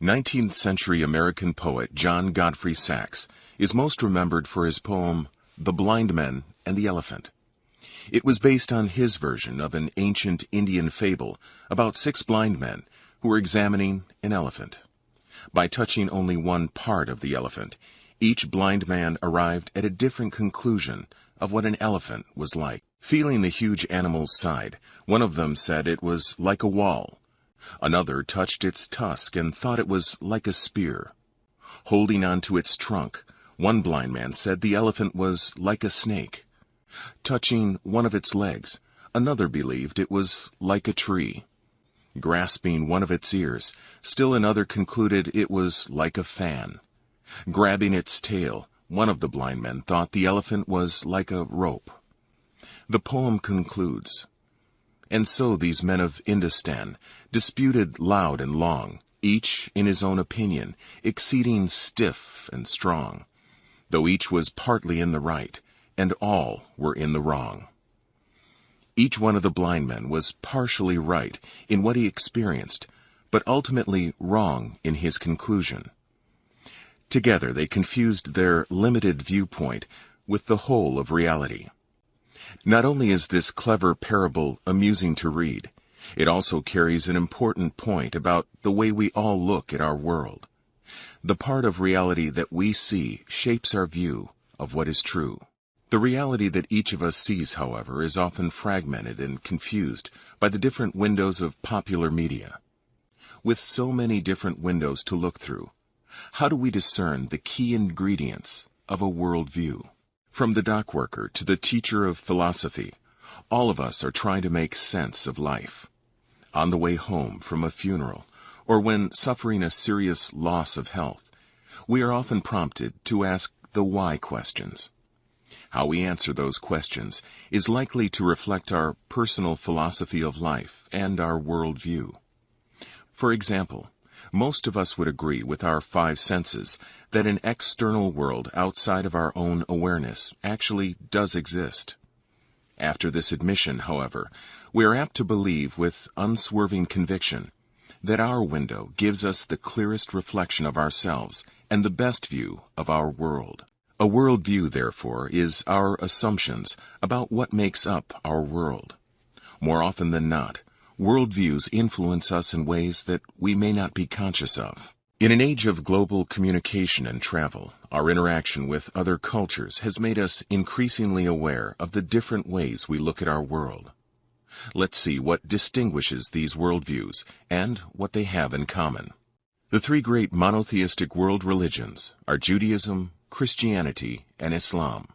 19th century American poet John Godfrey Saxe is most remembered for his poem The Blind Men and the Elephant. It was based on his version of an ancient Indian fable about six blind men who were examining an elephant. By touching only one part of the elephant, each blind man arrived at a different conclusion of what an elephant was like. Feeling the huge animal's side, one of them said it was like a wall, Another touched its tusk and thought it was like a spear. Holding on to its trunk, one blind man said the elephant was like a snake. Touching one of its legs, another believed it was like a tree. Grasping one of its ears, still another concluded it was like a fan. Grabbing its tail, one of the blind men thought the elephant was like a rope. The poem concludes, and so these men of Indostan disputed loud and long, each in his own opinion, exceeding stiff and strong, though each was partly in the right, and all were in the wrong. Each one of the blind men was partially right in what he experienced, but ultimately wrong in his conclusion. Together they confused their limited viewpoint with the whole of reality. Not only is this clever parable amusing to read, it also carries an important point about the way we all look at our world. The part of reality that we see shapes our view of what is true. The reality that each of us sees, however, is often fragmented and confused by the different windows of popular media. With so many different windows to look through, how do we discern the key ingredients of a worldview? From the dock worker to the teacher of philosophy, all of us are trying to make sense of life. On the way home from a funeral, or when suffering a serious loss of health, we are often prompted to ask the why questions. How we answer those questions is likely to reflect our personal philosophy of life and our worldview. For example, most of us would agree with our five senses that an external world outside of our own awareness actually does exist. After this admission, however, we are apt to believe with unswerving conviction that our window gives us the clearest reflection of ourselves and the best view of our world. A world view, therefore, is our assumptions about what makes up our world. More often than not, worldviews influence us in ways that we may not be conscious of. In an age of global communication and travel, our interaction with other cultures has made us increasingly aware of the different ways we look at our world. Let's see what distinguishes these worldviews and what they have in common. The three great monotheistic world religions are Judaism, Christianity, and Islam.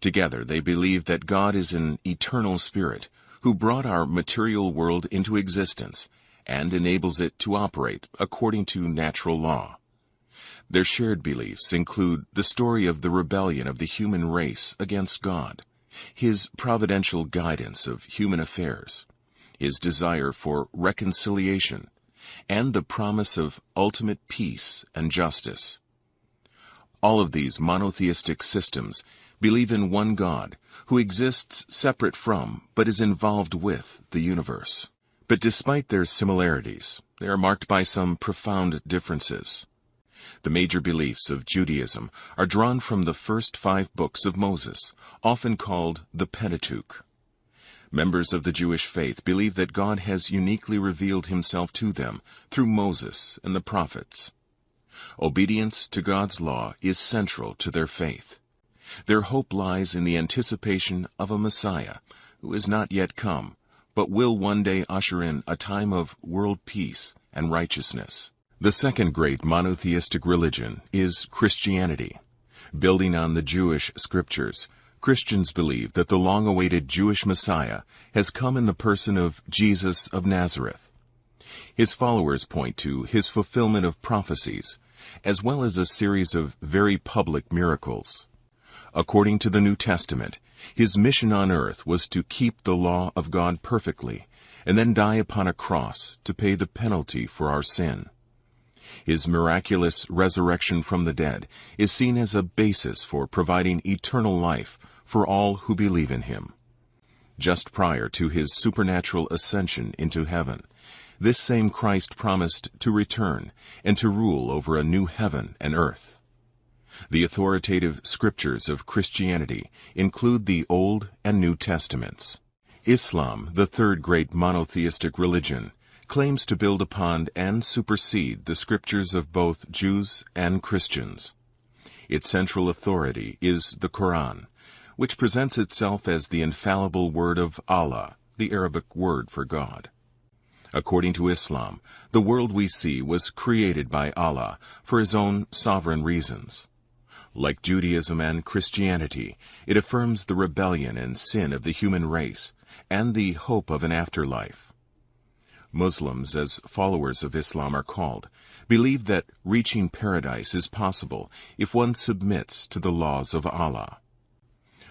Together they believe that God is an eternal spirit who brought our material world into existence and enables it to operate according to natural law. Their shared beliefs include the story of the rebellion of the human race against God, His providential guidance of human affairs, His desire for reconciliation, and the promise of ultimate peace and justice. All of these monotheistic systems believe in one God who exists separate from but is involved with the universe. But despite their similarities, they are marked by some profound differences. The major beliefs of Judaism are drawn from the first five books of Moses, often called the Pentateuch. Members of the Jewish faith believe that God has uniquely revealed himself to them through Moses and the prophets. Obedience to God's law is central to their faith. Their hope lies in the anticipation of a Messiah who has not yet come, but will one day usher in a time of world peace and righteousness. The second great monotheistic religion is Christianity. Building on the Jewish scriptures, Christians believe that the long-awaited Jewish Messiah has come in the person of Jesus of Nazareth. His followers point to his fulfillment of prophecies, as well as a series of very public miracles. According to the New Testament, his mission on earth was to keep the law of God perfectly and then die upon a cross to pay the penalty for our sin. His miraculous resurrection from the dead is seen as a basis for providing eternal life for all who believe in him. Just prior to his supernatural ascension into heaven, this same Christ promised to return and to rule over a new heaven and earth. The authoritative scriptures of Christianity include the Old and New Testaments. Islam, the third great monotheistic religion, claims to build upon and supersede the scriptures of both Jews and Christians. Its central authority is the Quran, which presents itself as the infallible word of Allah, the Arabic word for God. According to Islam, the world we see was created by Allah for his own sovereign reasons. Like Judaism and Christianity, it affirms the rebellion and sin of the human race and the hope of an afterlife. Muslims, as followers of Islam are called, believe that reaching paradise is possible if one submits to the laws of Allah.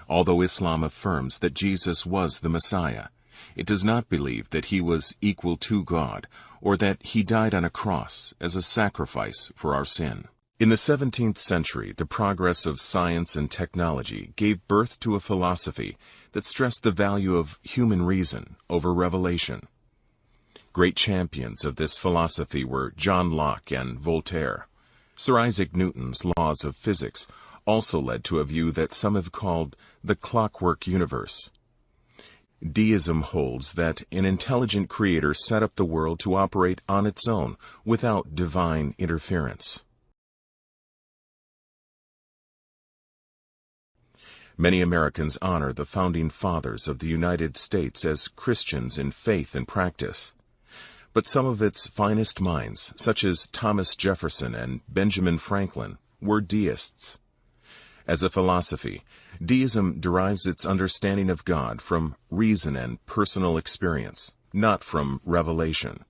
Although Islam affirms that Jesus was the Messiah, it does not believe that he was equal to God or that he died on a cross as a sacrifice for our sin. In the 17th century, the progress of science and technology gave birth to a philosophy that stressed the value of human reason over revelation. Great champions of this philosophy were John Locke and Voltaire. Sir Isaac Newton's laws of physics also led to a view that some have called the clockwork universe. Deism holds that an intelligent creator set up the world to operate on its own without divine interference. Many Americans honor the founding fathers of the United States as Christians in faith and practice but some of its finest minds, such as Thomas Jefferson and Benjamin Franklin, were deists. As a philosophy, deism derives its understanding of God from reason and personal experience, not from revelation.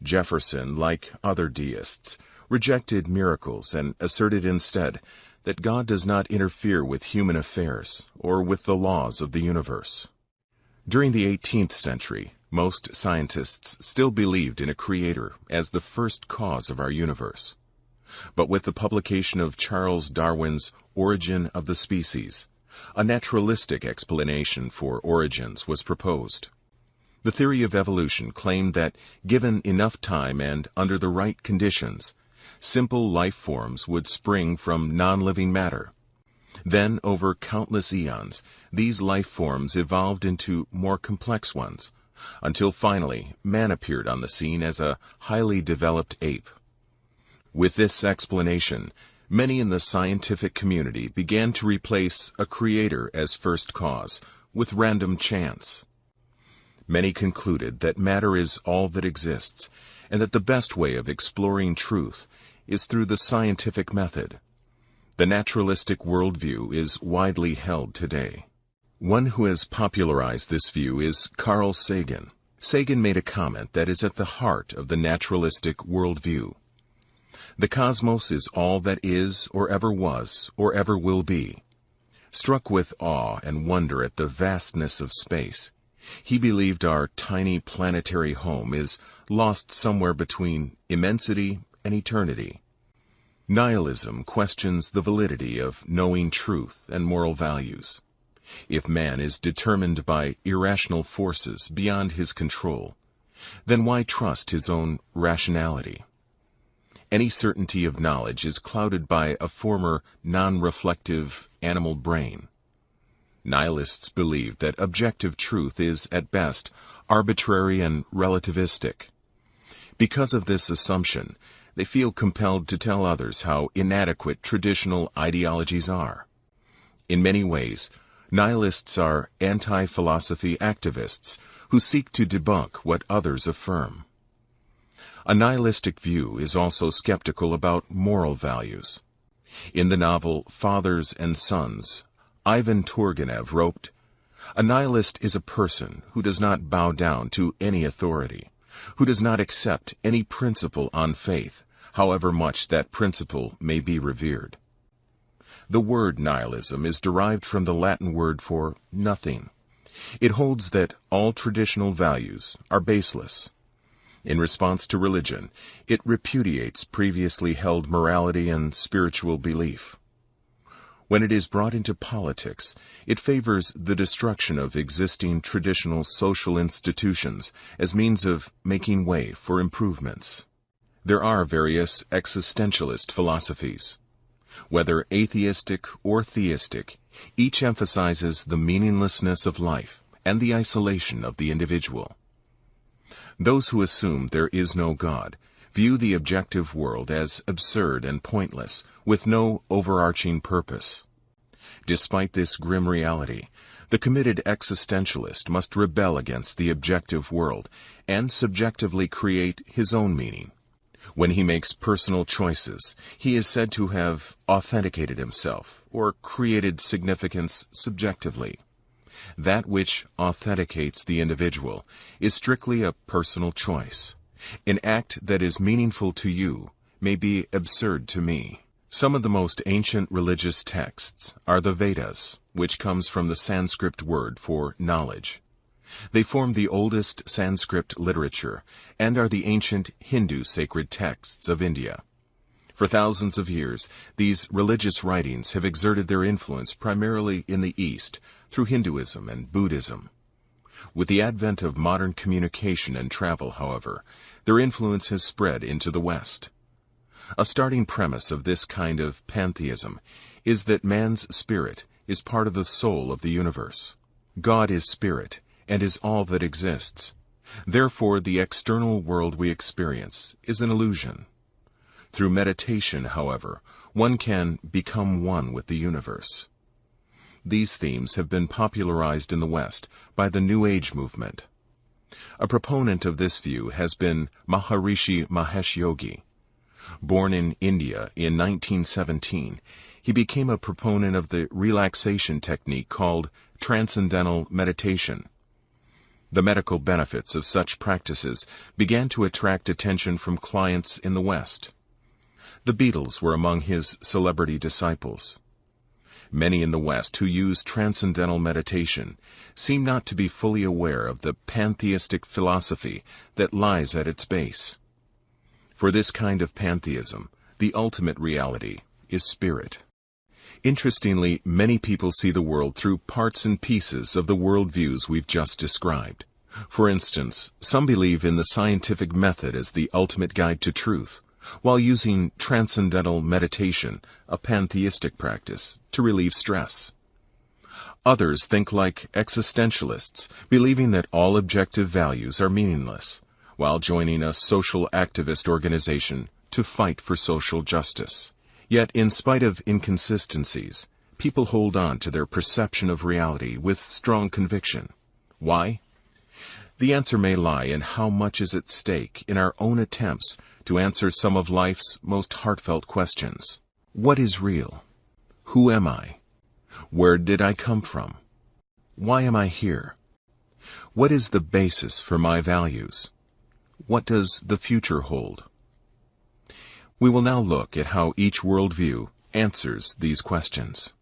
Jefferson, like other deists, rejected miracles and asserted instead that God does not interfere with human affairs or with the laws of the universe. During the 18th century, most scientists still believed in a creator as the first cause of our universe. But with the publication of Charles Darwin's Origin of the Species, a naturalistic explanation for origins was proposed. The theory of evolution claimed that given enough time and under the right conditions, simple life forms would spring from non-living matter. Then, over countless eons, these life forms evolved into more complex ones, until finally man appeared on the scene as a highly developed ape. With this explanation, many in the scientific community began to replace a creator as first cause with random chance. Many concluded that matter is all that exists, and that the best way of exploring truth is through the scientific method. The naturalistic worldview is widely held today. One who has popularized this view is Carl Sagan. Sagan made a comment that is at the heart of the naturalistic worldview. The cosmos is all that is, or ever was, or ever will be. Struck with awe and wonder at the vastness of space, he believed our tiny planetary home is lost somewhere between immensity and eternity. Nihilism questions the validity of knowing truth and moral values. If man is determined by irrational forces beyond his control, then why trust his own rationality? Any certainty of knowledge is clouded by a former non-reflective animal brain. Nihilists believe that objective truth is, at best, arbitrary and relativistic. Because of this assumption, they feel compelled to tell others how inadequate traditional ideologies are. In many ways, Nihilists are anti-philosophy activists who seek to debunk what others affirm. A nihilistic view is also skeptical about moral values. In the novel Fathers and Sons, Ivan Turgenev wrote, A nihilist is a person who does not bow down to any authority, who does not accept any principle on faith, however much that principle may be revered. The word nihilism is derived from the Latin word for nothing. It holds that all traditional values are baseless. In response to religion, it repudiates previously held morality and spiritual belief. When it is brought into politics, it favors the destruction of existing traditional social institutions as means of making way for improvements. There are various existentialist philosophies. Whether atheistic or theistic, each emphasizes the meaninglessness of life and the isolation of the individual. Those who assume there is no God view the objective world as absurd and pointless, with no overarching purpose. Despite this grim reality, the committed existentialist must rebel against the objective world and subjectively create his own meaning. When he makes personal choices, he is said to have authenticated himself or created significance subjectively. That which authenticates the individual is strictly a personal choice. An act that is meaningful to you may be absurd to me. Some of the most ancient religious texts are the Vedas, which comes from the Sanskrit word for knowledge. They form the oldest Sanskrit literature and are the ancient Hindu sacred texts of India. For thousands of years, these religious writings have exerted their influence primarily in the East through Hinduism and Buddhism. With the advent of modern communication and travel, however, their influence has spread into the West. A starting premise of this kind of pantheism is that man's spirit is part of the soul of the universe. God is spirit and is all that exists. Therefore, the external world we experience is an illusion. Through meditation, however, one can become one with the universe. These themes have been popularized in the West by the New Age movement. A proponent of this view has been Maharishi Mahesh Yogi. Born in India in 1917, he became a proponent of the relaxation technique called Transcendental Meditation. The medical benefits of such practices began to attract attention from clients in the West. The Beatles were among his celebrity disciples. Many in the West who use transcendental meditation seem not to be fully aware of the pantheistic philosophy that lies at its base. For this kind of pantheism, the ultimate reality is spirit. Interestingly, many people see the world through parts and pieces of the worldviews we've just described. For instance, some believe in the scientific method as the ultimate guide to truth, while using transcendental meditation, a pantheistic practice, to relieve stress. Others think like existentialists, believing that all objective values are meaningless, while joining a social activist organization to fight for social justice. Yet, in spite of inconsistencies, people hold on to their perception of reality with strong conviction. Why? The answer may lie in how much is at stake in our own attempts to answer some of life's most heartfelt questions. What is real? Who am I? Where did I come from? Why am I here? What is the basis for my values? What does the future hold? We will now look at how each worldview answers these questions.